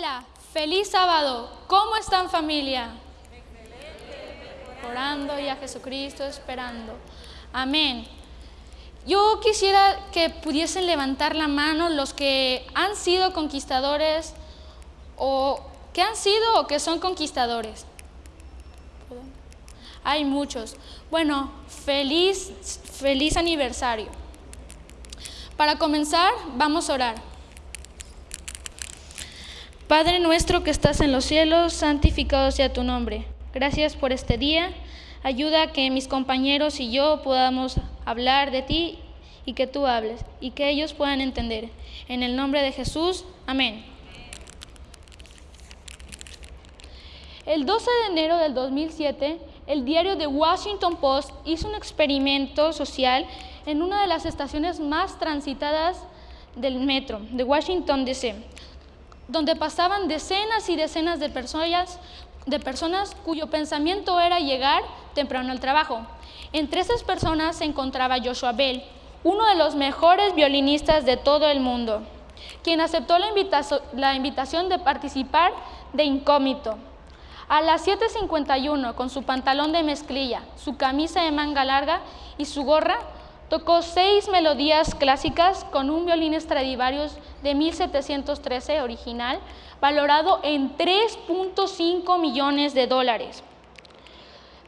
Hola, feliz sábado. ¿Cómo están familia? Orando y a Jesucristo esperando. Amén. Yo quisiera que pudiesen levantar la mano los que han sido conquistadores o que han sido o que son conquistadores. Hay muchos. Bueno, feliz, feliz aniversario. Para comenzar, vamos a orar. Padre nuestro que estás en los cielos, santificado sea tu nombre. Gracias por este día. Ayuda a que mis compañeros y yo podamos hablar de ti y que tú hables y que ellos puedan entender. En el nombre de Jesús, amén. El 12 de enero del 2007, el diario The Washington Post hizo un experimento social en una de las estaciones más transitadas del metro de Washington, D.C donde pasaban decenas y decenas de personas, de personas cuyo pensamiento era llegar temprano al trabajo. Entre esas personas se encontraba Joshua Bell, uno de los mejores violinistas de todo el mundo, quien aceptó la, invitación de participar de incógnito. A las 7.51, con su pantalón de mezclilla, su camisa de manga larga y su gorra, Tocó seis melodías clásicas con un violín Stradivarius de 1713 original, valorado en 3.5 millones de dólares.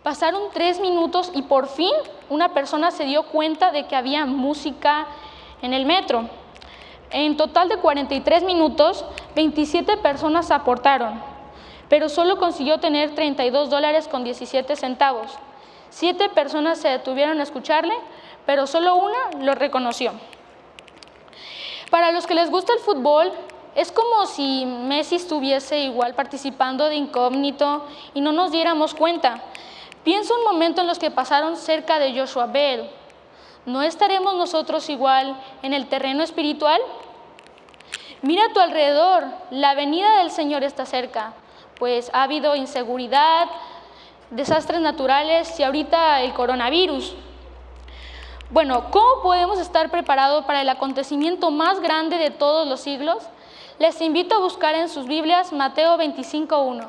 Pasaron tres minutos y por fin una persona se dio cuenta de que había música en el metro. En total de 43 minutos, 27 personas aportaron, pero solo consiguió tener 32 dólares con 17 centavos. Siete personas se detuvieron a escucharle, pero solo una lo reconoció. Para los que les gusta el fútbol, es como si Messi estuviese igual participando de incógnito y no nos diéramos cuenta. Pienso un momento en los que pasaron cerca de Joshua Bell. ¿No estaremos nosotros igual en el terreno espiritual? Mira a tu alrededor, la venida del Señor está cerca, pues ha habido inseguridad, desastres naturales y ahorita el coronavirus. Bueno, ¿cómo podemos estar preparados para el acontecimiento más grande de todos los siglos? Les invito a buscar en sus Biblias Mateo 25.1.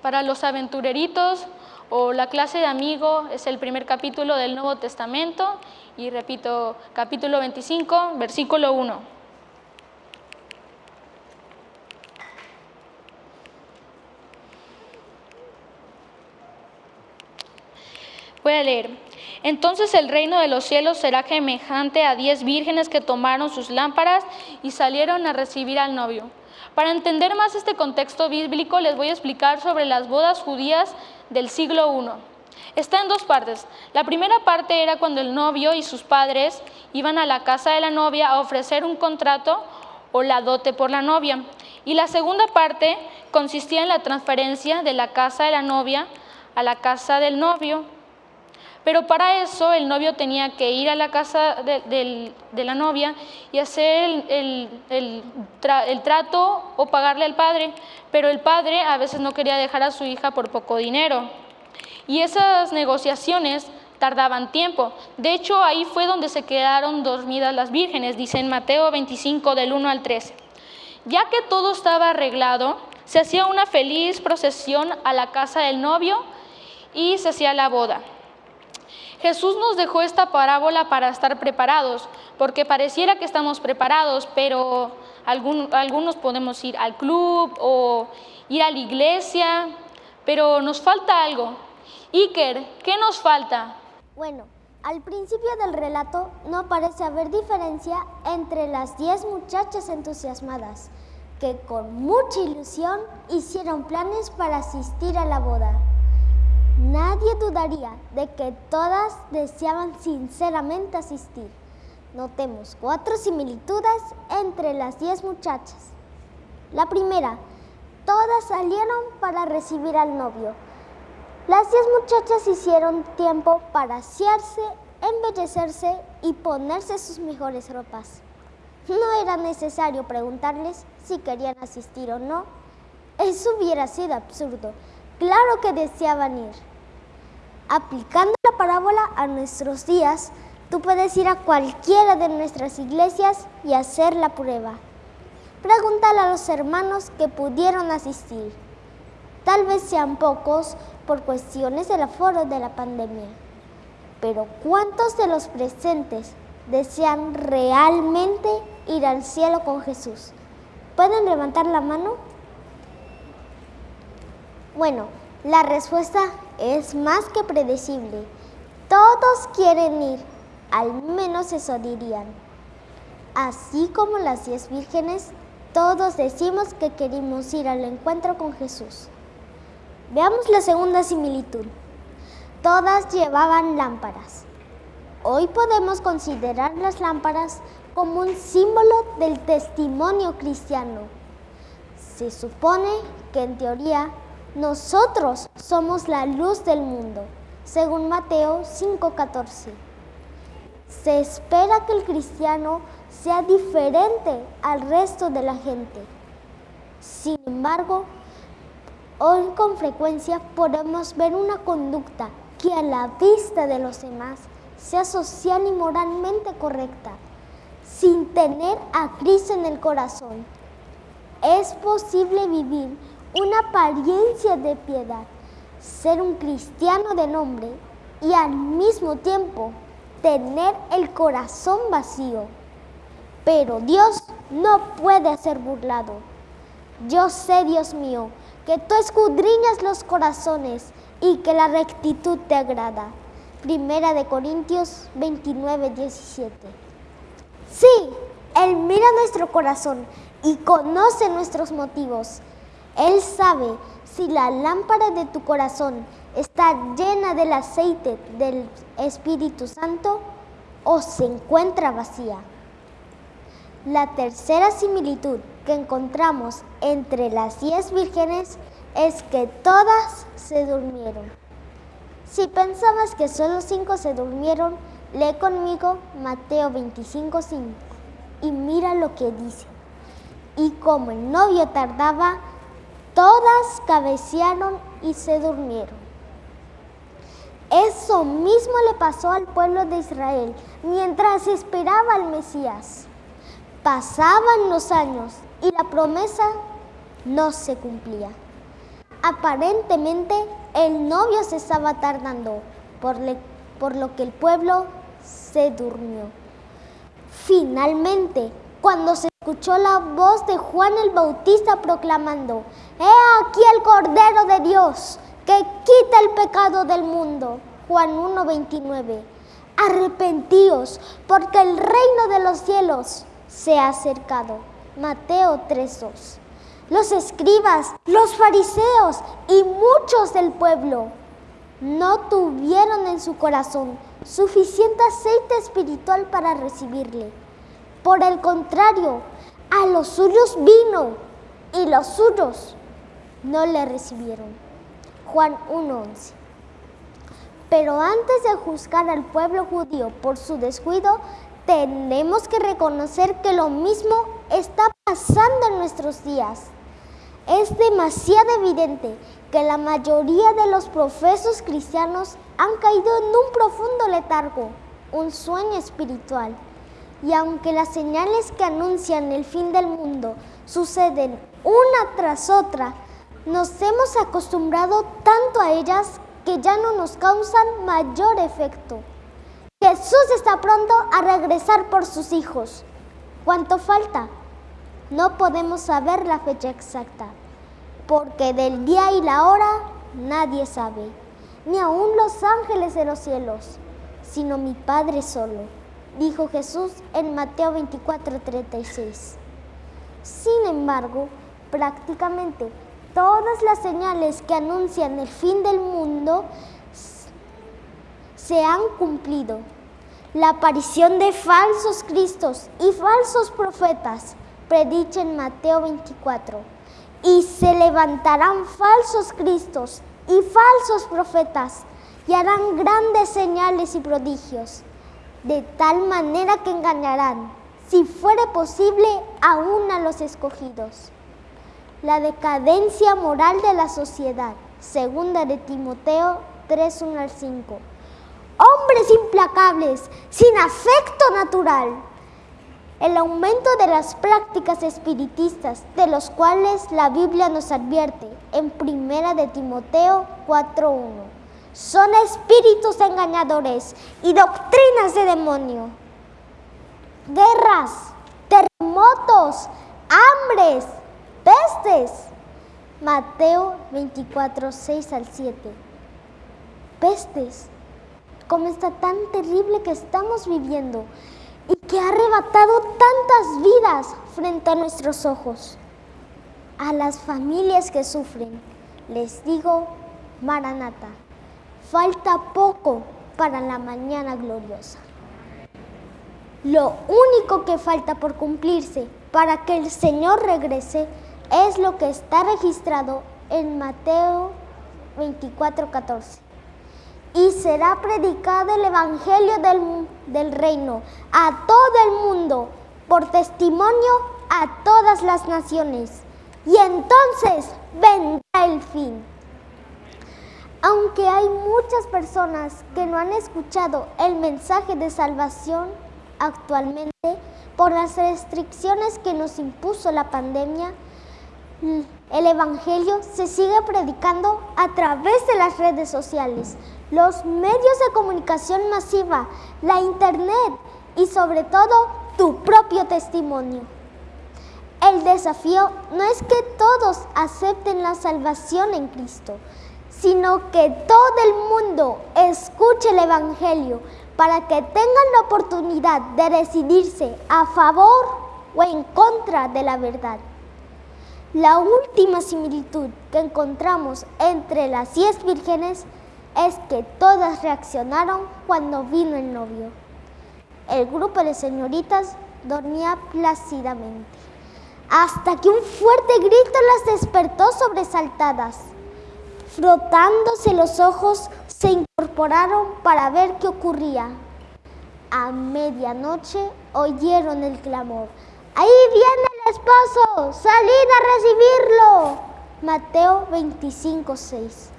Para los aventureritos o la clase de amigo es el primer capítulo del Nuevo Testamento y repito, capítulo 25, versículo 1. Voy a leer. Entonces el reino de los cielos será semejante a diez vírgenes que tomaron sus lámparas y salieron a recibir al novio. Para entender más este contexto bíblico les voy a explicar sobre las bodas judías del siglo I. Está en dos partes. La primera parte era cuando el novio y sus padres iban a la casa de la novia a ofrecer un contrato o la dote por la novia. Y la segunda parte consistía en la transferencia de la casa de la novia a la casa del novio pero para eso el novio tenía que ir a la casa de, la novia y hacer el, trato o pagarle al padre, pero el padre a veces no quería dejar a su hija por poco dinero. Y esas negociaciones tardaban tiempo. De hecho, ahí fue donde se quedaron dormidas las vírgenes, dice en Mateo 25 del 1 al 13. Ya que todo estaba arreglado, se hacía una feliz procesión a la casa del novio y se hacía la boda. Jesús nos dejó esta parábola para estar preparados, porque pareciera que estamos preparados, pero algunos podemos ir al club o ir a la iglesia, pero nos falta algo. Iker, ¿qué nos falta? Bueno, al principio del relato no parece haber diferencia entre las diez muchachas entusiasmadas que con mucha ilusión hicieron planes para asistir a la boda. Nadie dudaría de que todas deseaban sinceramente asistir. Notemos cuatro similitudes entre las diez muchachas. La primera, todas salieron para recibir al novio. Las diez muchachas hicieron tiempo para asearse, embellecerse y ponerse sus mejores ropas. No era necesario preguntarles si querían asistir o no. Eso hubiera sido absurdo. Claro que deseaban ir. Aplicando la parábola a nuestros días, tú puedes ir a cualquiera de nuestras iglesias y hacer la prueba. Pregúntale a los hermanos que pudieron asistir. Tal vez sean pocos por cuestiones del aforo de la pandemia. Pero ¿cuántos de los presentes desean realmente ir al cielo con Jesús? ¿Pueden levantar la mano? Bueno, la respuesta es más que predecible. Todos quieren ir, al menos eso dirían. Así como las diez vírgenes, todos decimos que queremos ir al encuentro con Jesús. Veamos la segunda similitud. Todas llevaban lámparas. Hoy podemos considerar las lámparas como un símbolo del testimonio cristiano. Se supone que en teoría nosotros somos la luz del mundo, según Mateo 5:14. Se espera que el cristiano sea diferente al resto de la gente. Sin embargo, hoy con frecuencia podemos ver una conducta que a la vista de los demás sea social y moralmente correcta, sin tener a Cristo en el corazón. Es posible vivir una apariencia de piedad, ser un cristiano de nombre y al mismo tiempo tener el corazón vacío. Pero Dios no puede ser burlado. Yo sé, Dios mío, que tú escudriñas los corazones y que la rectitud te agrada. Primera de Corintios 29, 17. Sí, Él mira nuestro corazón y conoce nuestros motivos. Él sabe si la lámpara de tu corazón está llena del aceite del Espíritu Santo o se encuentra vacía. La tercera similitud que encontramos entre las diez vírgenes es que todas se durmieron. Si pensabas que solo cinco se durmieron, lee conmigo Mateo 25:5 y mira lo que dice. Y como el novio tardaba, todas cabecearon y se durmieron. Eso mismo le pasó al pueblo de Israel mientras esperaba al Mesías. Pasaban los años y la promesa no se cumplía. Aparentemente el novio se estaba tardando, por, por lo que el pueblo se durmió. Finalmente, cuando se escuchó la voz de Juan el Bautista proclamando, He aquí el Cordero de Dios que quita el pecado del mundo. Juan 1.29. Arrepentíos porque el reino de los cielos se ha acercado. Mateo 3.2. Los escribas, los fariseos y muchos del pueblo no tuvieron en su corazón suficiente aceite espiritual para recibirle. Por el contrario, a los suyos vino y los suyos no le recibieron. Juan 1.11. Pero antes de juzgar al pueblo judío por su descuido, tenemos que reconocer que lo mismo está pasando en nuestros días. Es demasiado evidente que la mayoría de los profesos cristianos han caído en un profundo letargo, un sueño espiritual. Y aunque las señales que anuncian el fin del mundo suceden una tras otra, nos hemos acostumbrado tanto a ellas que ya no nos causan mayor efecto. Jesús está pronto a regresar por sus hijos. ¿Cuánto falta? No podemos saber la fecha exacta, porque del día y la hora nadie sabe, ni aun los ángeles de los cielos, sino mi Padre solo, dijo Jesús en Mateo 24:36. Sin embargo, prácticamente todas las señales que anuncian el fin del mundo se han cumplido. La aparición de falsos cristos y falsos profetas, predicha en Mateo 24. Y se levantarán falsos cristos y falsos profetas y harán grandes señales y prodigios, de tal manera que engañarán, si fuere posible, aún a los escogidos. La decadencia moral de la sociedad, segunda de Timoteo 3, 1 al 5 hombres implacables, sin afecto natural, el aumento de las prácticas espiritistas, de los cuales la Biblia nos advierte en Primera de Timoteo 4.1. Son espíritus engañadores y doctrinas de demonio. Guerras, terremotos, hambres, pestes. Mateo 24, 6 al 7. Pestes, como está tan terrible que estamos viviendo y que ha arrebatado tantas vidas frente a nuestros ojos. A las familias que sufren, les digo, Maranata, falta poco para la mañana gloriosa. Lo único que falta por cumplirse para que el Señor regrese es lo que está registrado en Mateo 24:14 y será predicado el Evangelio del, del, reino a todo el mundo por testimonio a todas las naciones. Y entonces vendrá el fin. Aunque hay muchas personas que no han escuchado el mensaje de salvación actualmente por las restricciones que nos impuso la pandemia, el Evangelio se sigue predicando a través de las redes sociales, los medios de comunicación masiva, la Internet y sobre todo tu propio testimonio. El desafío no es que todos acepten la salvación en Cristo, sino que todo el mundo escuche el Evangelio para que tengan la oportunidad de decidirse a favor o en contra de la verdad. La última similitud que encontramos entre las diez vírgenes es que todas reaccionaron cuando vino el novio. El grupo de señoritas dormía plácidamente, hasta que un fuerte grito las despertó sobresaltadas. Frotándose los ojos, se incorporaron para ver qué ocurría. A medianoche oyeron el clamor. ¡Ahí viene el esposo! ¡Salid a recibirlo! Mateo 25, 6.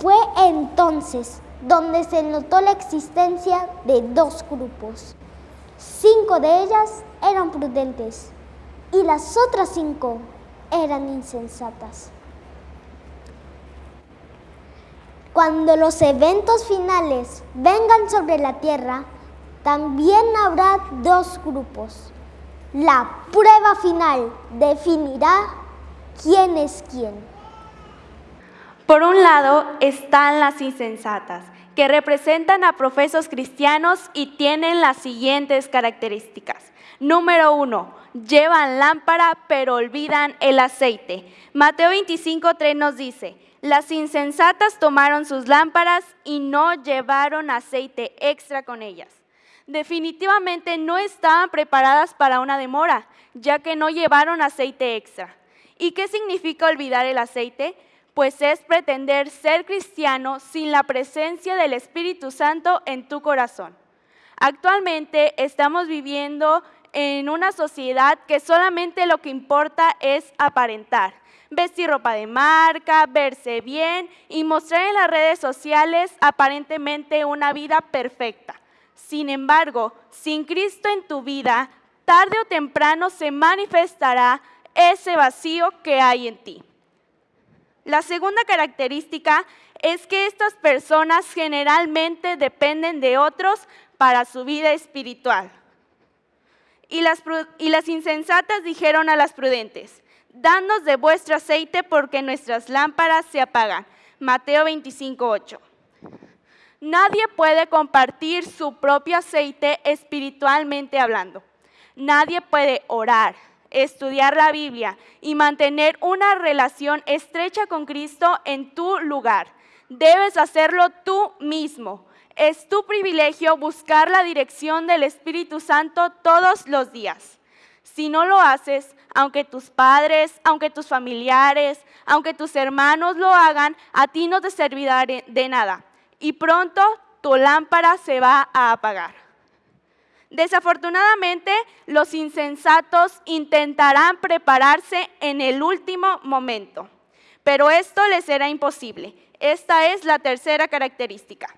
Fue entonces donde se notó la existencia de dos grupos. Cinco de ellas eran prudentes y las otras cinco eran insensatas. Cuando los eventos finales vengan sobre la tierra, también habrá dos grupos. La prueba final definirá quién es quién. Por un lado están las insensatas, que representan a profesos cristianos y tienen las siguientes características. Número uno, llevan lámpara pero olvidan el aceite. Mateo 25.3 nos dice, las insensatas tomaron sus lámparas y no llevaron aceite extra con ellas. Definitivamente no estaban preparadas para una demora, ya que no llevaron aceite extra. ¿Y qué significa olvidar el aceite? pues es pretender ser cristiano sin la presencia del Espíritu Santo en tu corazón. Actualmente estamos viviendo en una sociedad que solamente lo que importa es aparentar, vestir ropa de marca, verse bien y mostrar en las redes sociales aparentemente una vida perfecta. Sin embargo, sin Cristo en tu vida, tarde o temprano se manifestará ese vacío que hay en ti. La segunda característica es que estas personas generalmente dependen de otros para su vida espiritual. Y las, insensatas dijeron a las prudentes, danos de vuestro aceite porque nuestras lámparas se apagan. Mateo 25, Nadie puede compartir su propio aceite espiritualmente hablando. Nadie puede orar, estudiar la Biblia y mantener una relación estrecha con Cristo en tu lugar. Debes hacerlo tú mismo. Es tu privilegio buscar la dirección del Espíritu Santo todos los días. Si no lo haces, aunque tus padres, aunque tus familiares, aunque tus hermanos lo hagan, a ti no te servirá de nada. Y pronto tu lámpara se va a apagar. Desafortunadamente, los insensatos intentarán prepararse en el último momento, pero esto les será imposible. Esta es la tercera característica.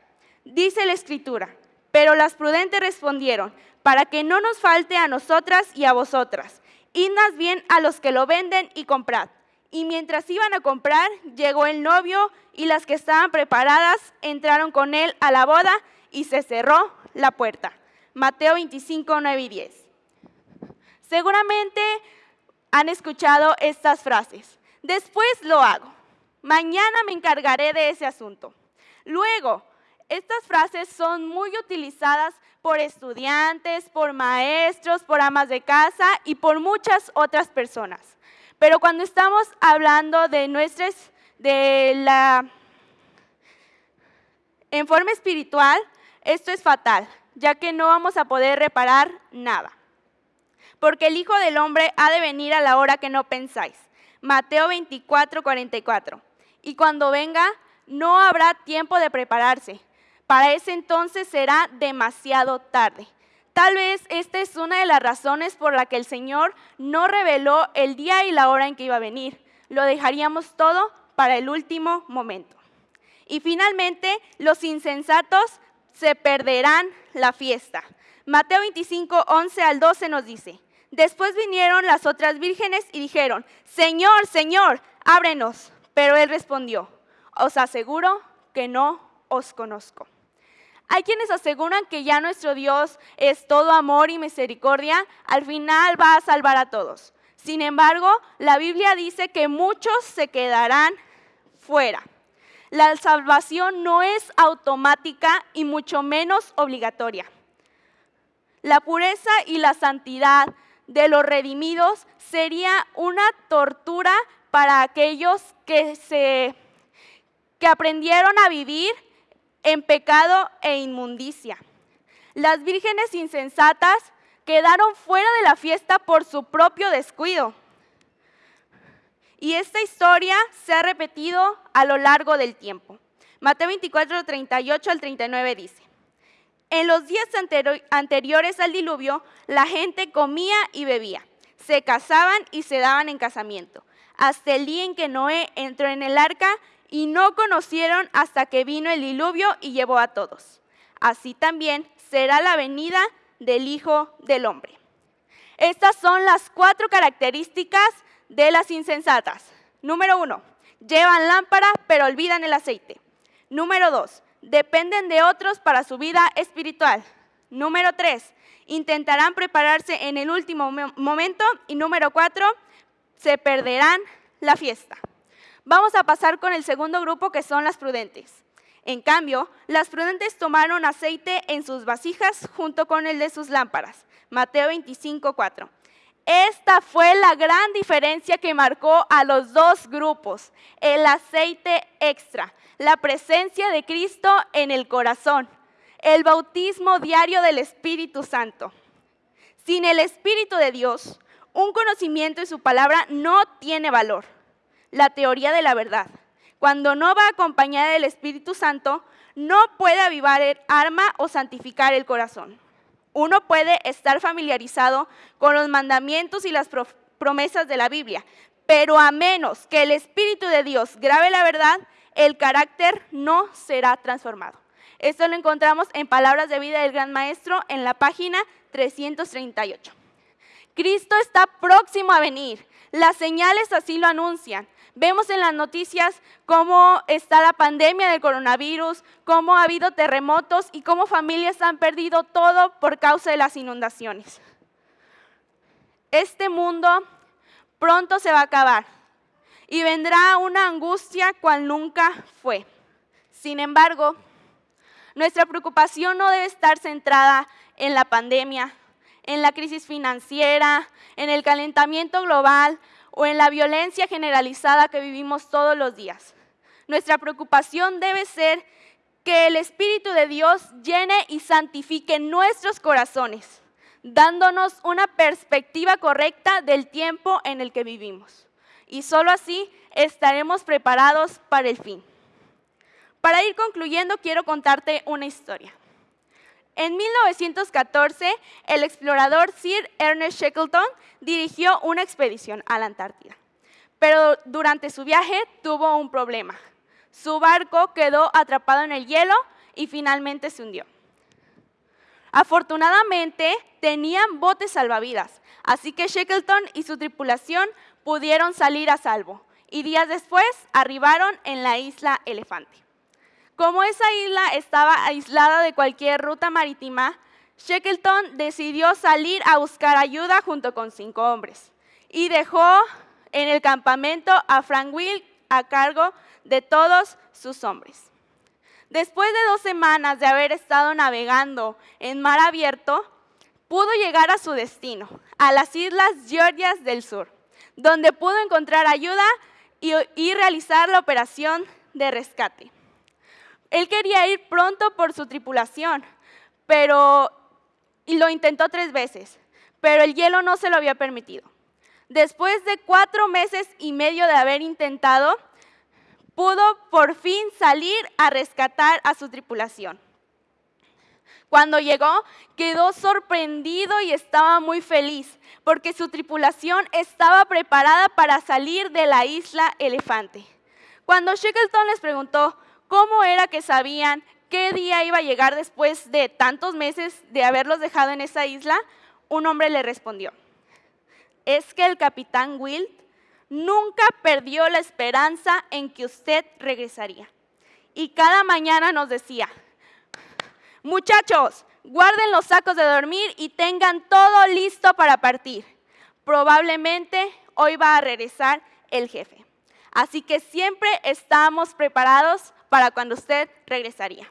Dice la escritura, pero las prudentes respondieron, para que no nos falte a nosotras y a vosotras. Id más bien a los que lo venden y comprad. Y mientras iban a comprar, llegó el novio y las que estaban preparadas entraron con él a la boda y se cerró la puerta. Mateo 25, 9 y 10. Seguramente han escuchado estas frases. Después lo hago. Mañana me encargaré de ese asunto. Luego, estas frases son muy utilizadas por estudiantes, por maestros, por amas de casa y por muchas otras personas. Pero cuando estamos hablando de nuestras, de la, en forma espiritual, esto es fatal, ya que no vamos a poder reparar nada. Porque el Hijo del Hombre ha de venir a la hora que no pensáis. Mateo 24, 44. Y cuando venga, no habrá tiempo de prepararse. Para ese entonces será demasiado tarde. Tal vez esta es una de las razones por la que el Señor no reveló el día y la hora en que iba a venir. Lo dejaríamos todo para el último momento. Y finalmente, los insensatos se perderán la fiesta. Mateo 25, 11 al 12 nos dice, después vinieron las otras vírgenes y dijeron, Señor, Señor, ábrenos. Pero él respondió, os aseguro que no os conozco. Hay quienes aseguran que ya nuestro Dios es todo amor y misericordia, al final va a salvar a todos. Sin embargo, la Biblia dice que muchos se quedarán fuera. La salvación no es automática y mucho menos obligatoria. La pureza y la santidad de los redimidos sería una tortura para aquellos que, se, que aprendieron a vivir en pecado e inmundicia. Las vírgenes insensatas quedaron fuera de la fiesta por su propio descuido. Y esta historia se ha repetido a lo largo del tiempo. Mateo 24, 38 al 39 dice, en los días anteriores al diluvio, la gente comía y bebía, se casaban y se daban en casamiento, hasta el día en que Noé entró en el arca y no conocieron hasta que vino el diluvio y llevó a todos. Así también será la venida del Hijo del Hombre. Estas son las cuatro características de las insensatas. Número uno, llevan lámpara pero olvidan el aceite. Número dos, dependen de otros para su vida espiritual. Número tres, intentarán prepararse en el último momento. Y número cuatro, se perderán la fiesta. Vamos a pasar con el segundo grupo que son las prudentes. En cambio, las prudentes tomaron aceite en sus vasijas junto con el de sus lámparas. Mateo 25, 4. Esta fue la gran diferencia que marcó a los dos grupos, el aceite extra, la presencia de Cristo en el corazón, el bautismo diario del Espíritu Santo. Sin el Espíritu de Dios, un conocimiento de su palabra no tiene valor. La teoría de la verdad. Cuando no va acompañada del Espíritu Santo, no puede avivar el arma o santificar el corazón. Uno puede estar familiarizado con los mandamientos y las promesas de la Biblia, pero a menos que el Espíritu de Dios grabe la verdad, el carácter no será transformado. Esto lo encontramos en Palabras de Vida del Gran Maestro en la página 338. Cristo está próximo a venir. Las señales así lo anuncian. Vemos en las noticias cómo está la pandemia del coronavirus, cómo ha habido terremotos y cómo familias han perdido todo por causa de las inundaciones. Este mundo pronto se va a acabar y vendrá una angustia cual nunca fue. Sin embargo, nuestra preocupación no debe estar centrada en la pandemia, en la crisis financiera, en el calentamiento global o en la violencia generalizada que vivimos todos los días. Nuestra preocupación debe ser que el Espíritu de Dios llene y santifique nuestros corazones, dándonos una perspectiva correcta del tiempo en el que vivimos. Y solo así estaremos preparados para el fin. Para ir concluyendo, quiero contarte una historia. En 1914, el explorador Sir Ernest Shackleton dirigió una expedición a la Antártida. Pero durante su viaje tuvo un problema. Su barco quedó atrapado en el hielo y finalmente se hundió. Afortunadamente, tenían botes salvavidas, así que Shackleton y su tripulación pudieron salir a salvo y días después arribaron en la isla Elefante. Como esa isla estaba aislada de cualquier ruta marítima, Shackleton decidió salir a buscar ayuda junto con cinco hombres y dejó en el campamento a Frank Will a cargo de todos sus hombres. Después de dos semanas de haber estado navegando en mar abierto, pudo llegar a su destino, a las Islas Georgias del Sur, donde pudo encontrar ayuda y, realizar la operación de rescate. Él quería ir pronto por su tripulación, pero y lo intentó tres veces, pero el hielo no se lo había permitido. Después de cuatro meses y medio de haber intentado, pudo por fin salir a rescatar a su tripulación. Cuando llegó, quedó sorprendido y estaba muy feliz, porque su tripulación estaba preparada para salir de la isla Elefante. Cuando Shackleton les preguntó cómo era que sabían qué día iba a llegar después de tantos meses de haberlos dejado en esa isla, un hombre le respondió, es que el capitán Wild nunca perdió la esperanza en que usted regresaría. Y cada mañana nos decía, muchachos, guarden los sacos de dormir y tengan todo listo para partir. Probablemente hoy va a regresar el jefe. Así que siempre estamos preparados para cuando usted regresaría.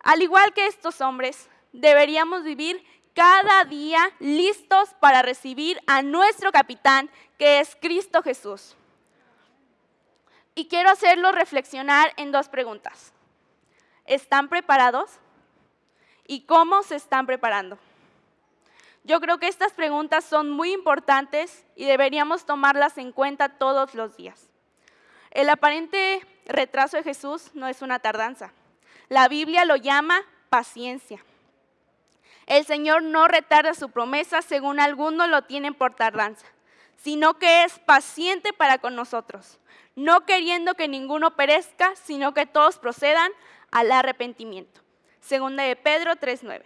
Al igual que estos hombres, deberíamos vivir cada día listos para recibir a nuestro capitán, que es Cristo Jesús. Y quiero hacerlo reflexionar en dos preguntas. ¿Están preparados? ¿Y cómo se están preparando? Yo creo que estas preguntas son muy importantes y deberíamos tomarlas en cuenta todos los días. El aparente retraso de Jesús no es una tardanza. La Biblia lo llama paciencia. El Señor no retarda su promesa según algunos lo tienen por tardanza, sino que es paciente para con nosotros, no queriendo que ninguno perezca, sino que todos procedan al arrepentimiento. Segunda de Pedro 3:9.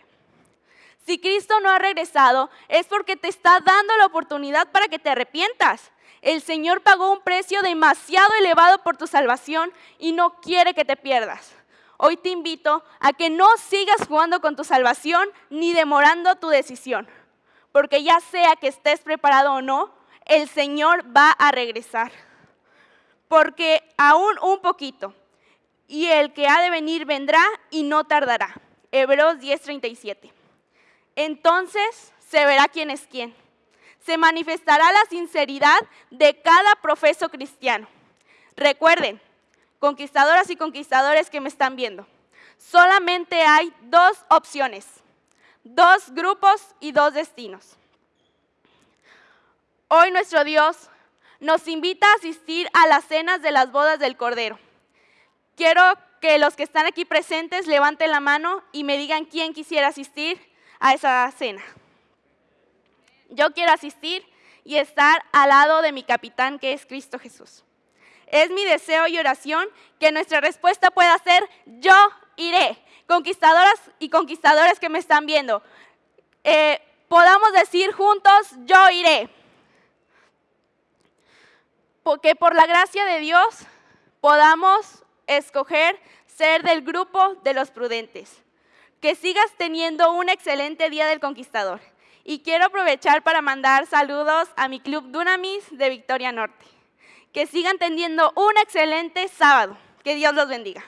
Si Cristo no ha regresado, es porque te está dando la oportunidad para que te arrepientas. El Señor pagó un precio demasiado elevado por tu salvación y no quiere que te pierdas. Hoy te invito a que no sigas jugando con tu salvación ni demorando tu decisión, porque ya sea que estés preparado o no, el Señor va a regresar. Porque aún un poquito, y el que ha de venir vendrá y no tardará. Hebreos 10:37. Entonces se verá quién es quién. Se manifestará la sinceridad de cada profeso cristiano. Recuerden, conquistadoras y conquistadores que me están viendo, solamente hay dos opciones, dos grupos y dos destinos. Hoy nuestro Dios nos invita a asistir a las cenas de las bodas del Cordero. Quiero que los que están aquí presentes levanten la mano y me digan quién quisiera asistir a esa cena. Yo quiero asistir y estar al lado de mi capitán que es Cristo Jesús. Es mi deseo y oración que nuestra respuesta pueda ser yo iré. Conquistadoras y conquistadores que me están viendo, eh, podamos decir juntos yo iré. Porque por la gracia de Dios podamos escoger ser del grupo de los prudentes. Que sigas teniendo un excelente día del conquistador. Y quiero aprovechar para mandar saludos a mi club Dunamis de Victoria Norte. Que sigan teniendo un excelente sábado. Que Dios los bendiga.